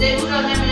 de 1 de